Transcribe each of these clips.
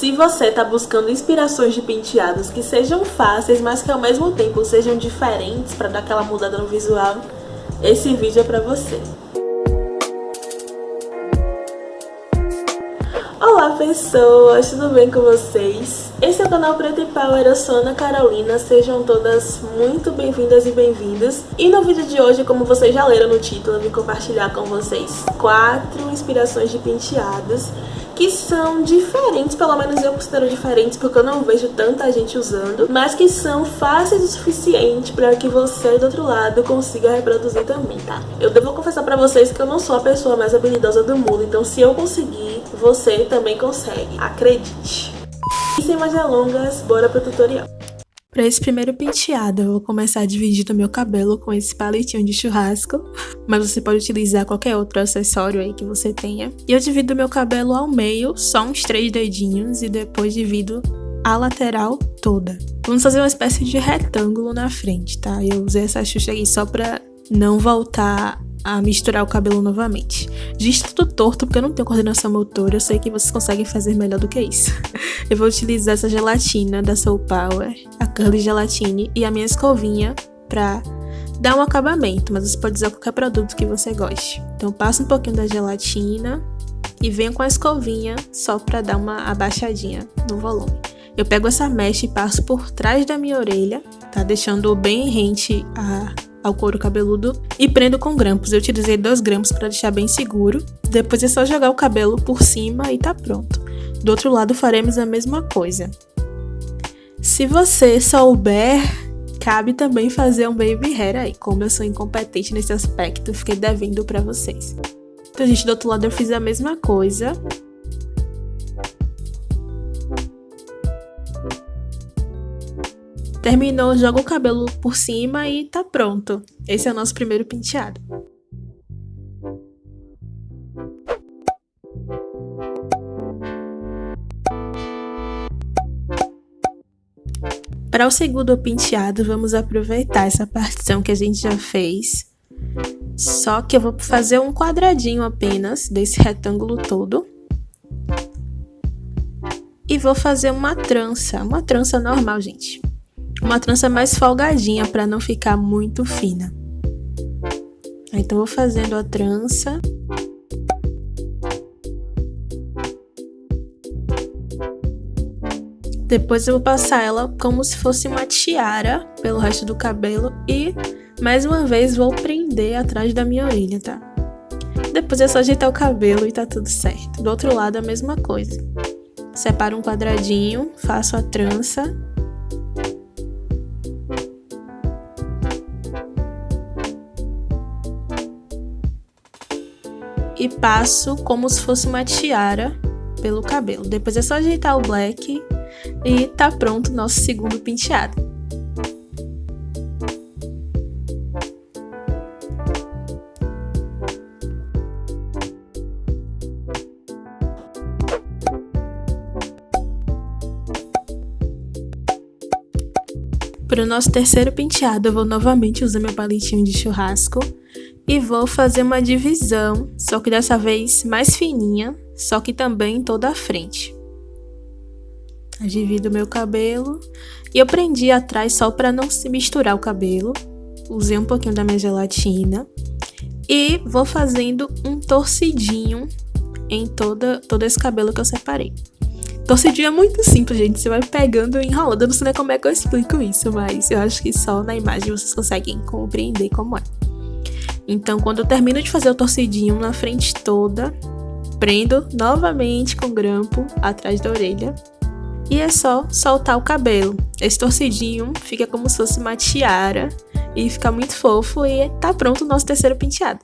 Se você está buscando inspirações de penteados que sejam fáceis, mas que ao mesmo tempo sejam diferentes para dar aquela mudada no visual, esse vídeo é para você. Olá pessoas, tudo bem com vocês? Esse é o canal Preto e Power, eu sou Ana Carolina, sejam todas muito bem-vindas e bem-vindos. E no vídeo de hoje, como vocês já leram no título, eu vim compartilhar com vocês quatro inspirações de penteados que são diferentes, pelo menos eu considero diferentes porque eu não vejo tanta gente usando, mas que são fáceis o suficiente para que você do outro lado consiga reproduzir também, tá? Eu devo confessar para vocês que eu não sou a pessoa mais habilidosa do mundo, então se eu conseguir, você também consegue, acredite. E sem mais delongas, bora pro tutorial. Para esse primeiro penteado, eu vou começar dividindo meu cabelo com esse palitinho de churrasco, mas você pode utilizar qualquer outro acessório aí que você tenha. E eu divido meu cabelo ao meio, só uns três dedinhos, e depois divido a lateral toda. Vamos fazer uma espécie de retângulo na frente, tá? Eu usei essa xuxa aqui só pra não voltar a misturar o cabelo novamente. Diz tudo torto porque eu não tenho coordenação motora, eu sei que vocês conseguem fazer melhor do que isso. Eu vou utilizar essa gelatina da Soul Power, a Curly Gelatine e a minha escovinha pra dar um acabamento, mas você pode usar qualquer produto que você goste. Então passa um pouquinho da gelatina e venho com a escovinha só pra dar uma abaixadinha no volume. Eu pego essa mecha e passo por trás da minha orelha, tá? Deixando bem rente a ao couro cabeludo e prendo com grampos. Eu utilizei dois grampos para deixar bem seguro. Depois é só jogar o cabelo por cima e tá pronto. Do outro lado faremos a mesma coisa. Se você souber, cabe também fazer um baby hair aí. Como eu sou incompetente nesse aspecto, fiquei devendo para vocês. Então, gente, do outro lado eu fiz a mesma coisa. Terminou, joga o cabelo por cima e tá pronto. Esse é o nosso primeiro penteado. Para o segundo penteado, vamos aproveitar essa partição que a gente já fez. Só que eu vou fazer um quadradinho apenas desse retângulo todo. E vou fazer uma trança, uma trança normal, gente uma trança mais folgadinha para não ficar muito fina. Então vou fazendo a trança. Depois eu vou passar ela como se fosse uma tiara pelo resto do cabelo e mais uma vez vou prender atrás da minha orelha, tá? Depois é só ajeitar o cabelo e tá tudo certo. Do outro lado a mesma coisa. Separo um quadradinho, faço a trança e passo como se fosse uma tiara pelo cabelo. Depois é só ajeitar o black e tá pronto o nosso segundo penteado. Para o nosso terceiro penteado, eu vou novamente usar meu palitinho de churrasco e vou fazer uma divisão, só que dessa vez mais fininha, só que também toda a frente. Eu divido meu cabelo e eu prendi atrás só para não se misturar o cabelo. Usei um pouquinho da minha gelatina e vou fazendo um torcidinho em toda, todo esse cabelo que eu separei. Torcidinho é muito simples, gente. Você vai pegando e enrolando. Eu não sei nem como é que eu explico isso, mas eu acho que só na imagem vocês conseguem compreender como é. Então, quando eu termino de fazer o torcidinho na frente toda, prendo novamente com grampo atrás da orelha e é só soltar o cabelo. Esse torcidinho fica como se fosse uma tiara e fica muito fofo e tá pronto o nosso terceiro penteado.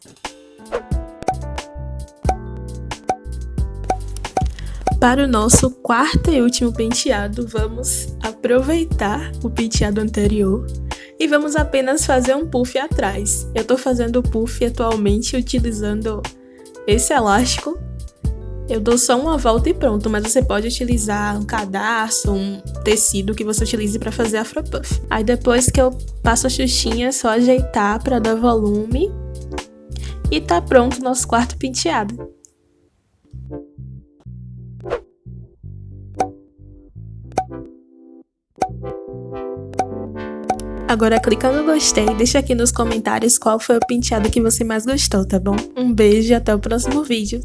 Para o nosso quarto e último penteado, vamos aproveitar o penteado anterior e vamos apenas fazer um puff atrás. Eu tô fazendo o puff atualmente utilizando esse elástico. Eu dou só uma volta e pronto, mas você pode utilizar um cadarço, um tecido que você utilize para fazer afro puff. Aí depois que eu passo a xuxinha, é só ajeitar para dar volume. E tá pronto o nosso quarto penteado. Agora clica no gostei e deixa aqui nos comentários qual foi o penteado que você mais gostou, tá bom? Um beijo e até o próximo vídeo.